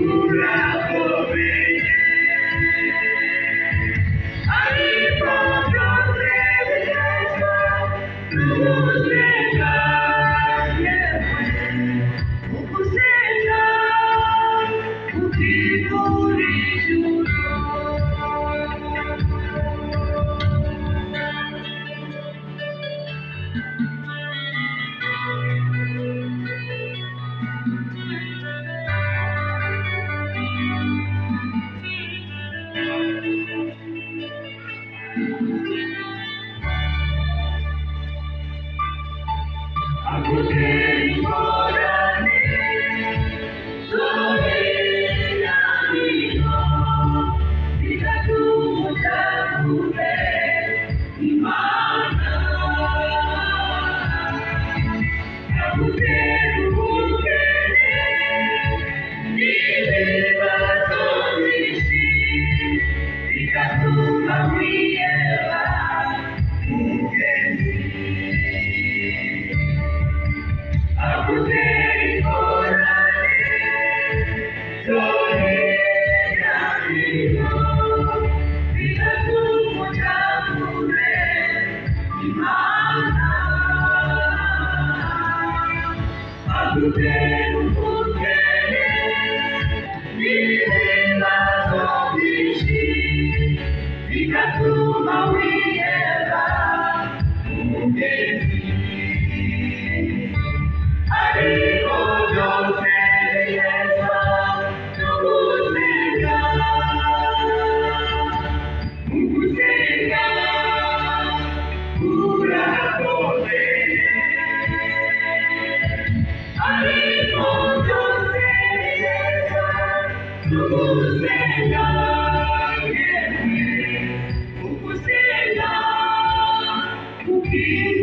Kurakomeye Amen. Yeah. Thank you.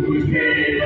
Jesus.